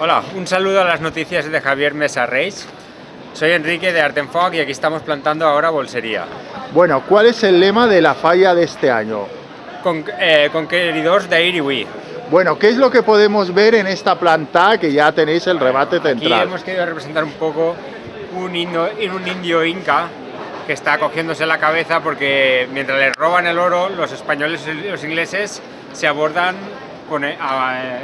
Hola, un saludo a las noticias de Javier Mesa Reis. Soy Enrique de Artenfog y aquí estamos plantando ahora bolsería. Bueno, ¿cuál es el lema de la falla de este año? Con, eh, conqueridors de Iriwi. Bueno, ¿qué es lo que podemos ver en esta planta que ya tenéis el remate Aquí central? hemos querido representar un poco un, indo- un indio inca que está cogiéndose la cabeza porque mientras les roban el oro, los españoles y los ingleses se abordan con, a-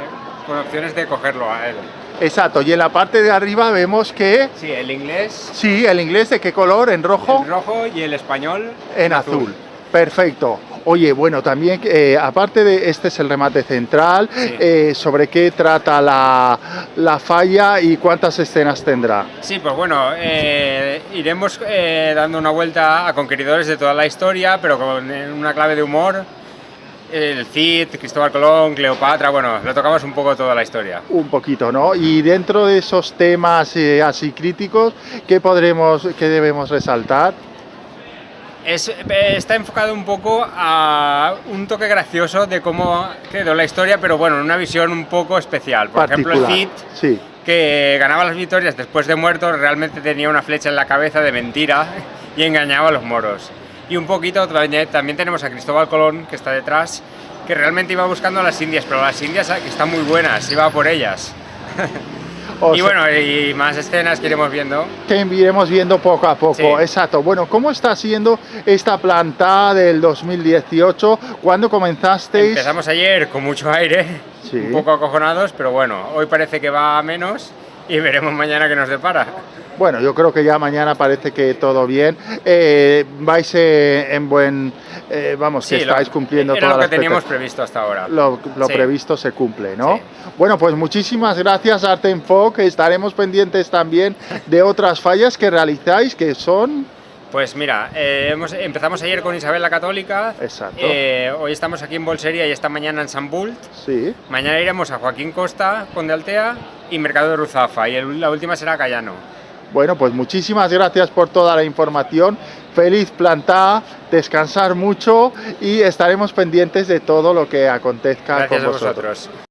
con opciones de cogerlo a él. Exacto, y en la parte de arriba vemos que, Sí, el inglés sí, el inglés de qué color, en rojo, en rojo y el español en azul. Perfecto. Oye, bueno, también, eh, aparte de este es el remate central, Sí. eh, ¿sobre qué trata la, la falla y cuántas escenas tendrá? Sí, pues bueno, eh, iremos eh, dando una vuelta a conquistadores de toda la historia, pero con una clave de humor. El Cid, Cristóbal Colón, Cleopatra, bueno, lo tocamos un poco toda la historia. Un poquito, ¿no? Y dentro de esos temas eh, así críticos, ¿qué podremos, qué debemos resaltar? Es, está enfocado un poco a un toque gracioso de cómo quedó la historia, pero bueno, en una visión un poco especial. Por ejemplo, el. Cid, Sí. que ganaba las victorias después de muerto, realmente tenía una flecha en la cabeza de mentira y engañaba a los moros. Y un poquito también, tenemos a Cristóbal Colón, que está detrás, que realmente iba buscando a las indias, pero las indias ah, están muy buenas, iba por ellas. O y sea, bueno, y más escenas que iremos viendo. que iremos viendo poco a poco. Sí. Exacto. Bueno, ¿cómo está siendo esta planta del 2018? ¿Cuándo comenzasteis? Empezamos ayer con mucho aire, Sí. un poco acojonados, pero bueno, hoy parece que va a menos y veremos mañana qué nos depara. Bueno, yo creo que ya mañana parece que todo bien. Eh, vais eh, en buen, eh, vamos, que Sí, lo- estáis cumpliendo era todas lo que las teníamos previsto hasta ahora. Lo, lo Sí. previsto se cumple, ¿no? Sí. Bueno, pues muchísimas gracias Artenfoc. Estaremos pendientes también de otras fallas que realizáis, que son... Pues mira, eh, hemos- empezamos ayer con Isabel la Católica, Exacto. eh, hoy estamos aquí en Bolsería y esta mañana en San Bult, Sí. mañana iremos a Joaquín Costa, Conde Altea y Mercado de Ruzafa y el- la última será Cayano. Bueno, pues muchísimas gracias por toda la información. Feliz planta, descansar mucho y estaremos pendientes de todo lo que acontezca Gracias con a vosotros.